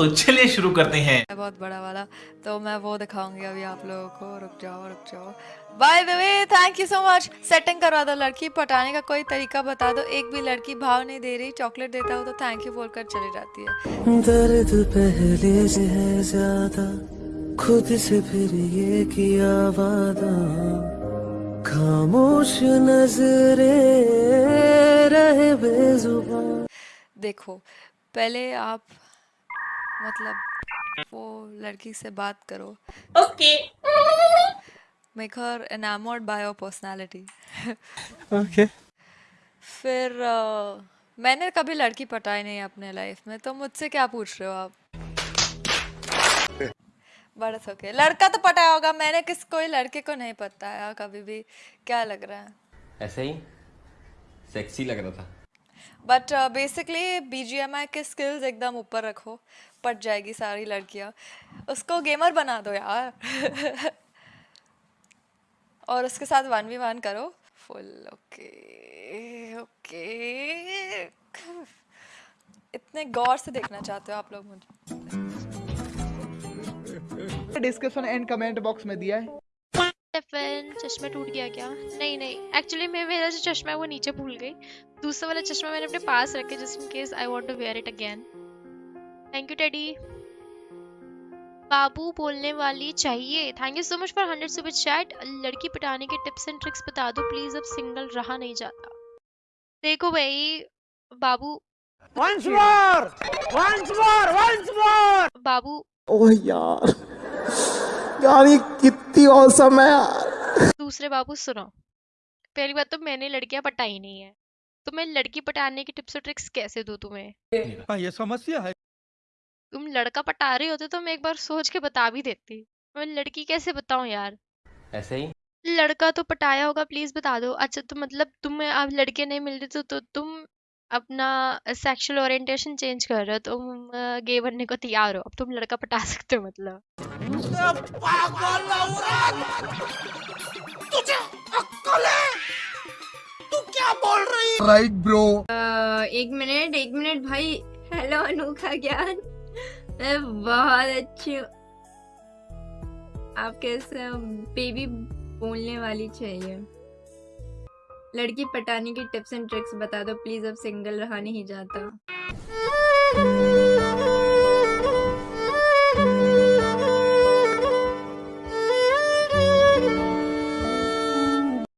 तो चलिए शुरू करते हैं। बहुत बड़ा वाला तो मैं वो दिखाऊँगी अभी आप लोगों को। रुक जाओ रुक जाओ। By the way thank you so much setting करवा दो लड़की पटाने का कोई तरीका बता दो। एक भी लड़की भाव नहीं दे रही चॉकलेट देता हो तो थैंक यू बोलकर चली जाती है। दर्द पहले से है ज़्यादा खुद से फिर ये किया वादा। खामोश नजरे रहे बेजुबान। देखो पहले आप मतलब वो लड़की से बात करो। Okay. Make her enamored by your personality okay फिर अ, मैंने कभी लड़की पटाई नहीं अपने लाइफ में तो मुझसे क्या पूछ रहे हो आप? बड़ा ओके लड़का तो पटाया होगा मैंने किस कोई लड़के को नहीं पटाया कभी भी। क्या लग रहा है? ऐसे ही। सेक्सी लग रहा था। बट बेसिकली बीजीएमआई के स्किल्स एकदम ऊपर रखो, पट जाएगी सारी लड़कियाँ। उसको गेमर बना दो यार। और उसके साथ वन वी वन करो। फुल ओके ओके इतने गौर से देखना चाहते हो आप लोग मुझे। डिस्क्रिप्शन एंड कमेंट बॉक्स में दिया है। टिफ़िन चश्मा टूट गया क्या? नहीं नहीं। एक्चुअली मैं मेरा जो चश्मा है वो नीचे भूल गई। दूसरा वाला चश्मा मैंने अपने पास रखे just in case I want to wear it again thank you teddy बाबू बोलने वाली चाहिए। Thank you so much for hundred super chat लड़की पटाने के टिप्स एंड ट्रिक्स बता दो प्लीज़ अब सिंगल रहा नहीं जाता। देखो भाई बाबू। Once more once more once more बाबू। ओह यार। यार कितनी औसम है यार। दूसरे बाबू सुनो। पहली बात तो मैंने लड़कियाँ पटाई नहीं है। तो मैं लड़की पटाने की टिप्स और ट्रिक्स कैसे दूँ तुम्हें? हाँ ये समस्या है। तुम लड़का पटा रहे होते तो मैं एक बार सोच के बता भी देती। मैं लड़की कैसे बताऊँ यार? ऐसे ही? लड़का तो पटाया होगा प्लीज़ बता दो। अच्छा तो मतलब तुम्हें अब लड़के नहीं मिल रहे तो, तो तुम अपना सेक्सुअल ओरिएंटेशन चेंज कर रहे हो तुम गे बनने को तैयार हो। अब तुम लड़का पटा सकते हो मतलब। राइट ब्रो एक मिनट एक मिनट भाई। हेलो अनोखा ज्ञान। मैं बहुत अच्छी हूँ। आप कैसे बेबी बोलने वाली चाहिए। लड़की पटाने की टिप्स एंड ट्रिक्स बता दो प्लीज़ अब सिंगल रहा नहीं जाता।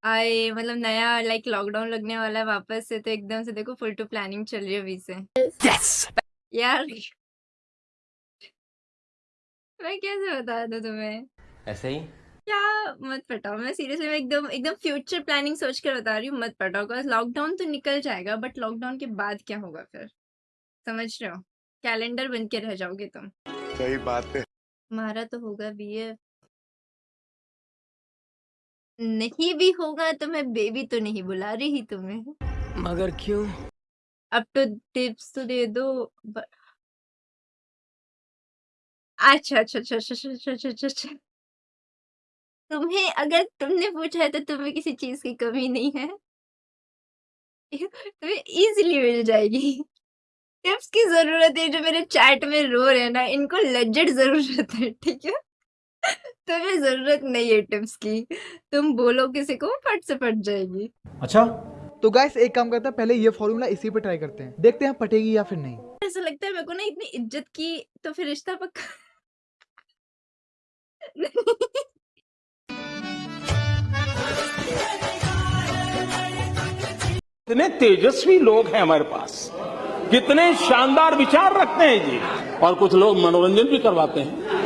आए मतलब नया लाइक लॉकडाउन लगने वाला है वापस से तो एकदम से देखो फुल टू प्लानिंग चल रही है अभी से। Yes! यार मैं कैसे बता दूँ तुम्हें? ऐसे ही? क्या? मत पटाओ। मैं सीरियसली मैं एकदम एकदम फ्यूचर प्लानिंग सोच कर बता रही हूँ मत पटाओ। बिकॉज़ लॉकडाउन तो निकल जाएगा बट लॉकडाउन के बाद क्या होगा फिर? समझ रहे हो? कैलेंडर बन के रह जाओगे तुम। सही बात है। हमारा तो होगा बीए नहीं भी होगा तो मैं बेबी तो नहीं बुला रही तुम्हें। मगर क्यों? अब तो टिप्स तो दे दो। अच्छा अच्छा अच्छा अच्छा अच्छा अच्छा अच्छा।, अच्छा। तुम्हें अगर तुमने पूछा है तो तुम्हें किसी चीज़ की कमी नहीं है। तुम्हें इजीली मिल जाएगी। टिप्स की ज़रूरत है जो मेरे चैट में रो रहे हैं ना इनको लेजिट ज़रूरत है ठीक है? तुम्हें ज़रूरत नहीं है टिप्स की। तुम बोलो किसी को फट से फट जाएगी। अच्छा तो गाइस एक काम करते हैं पहले ये फॉर्मूला इसी पे ट्राई करते हैं। देखते हैं पटेगी या फिर नहीं। ऐसा लगता है मेरे को ना इतनी इज़्ज़त की तो फिर रिश्ता पक्का कितने तेजस्वी लोग हैं हमारे पास। कितने शानदार विचार रखते हैं जी। और कुछ लोग मनोरंजन भी करवाते हैं।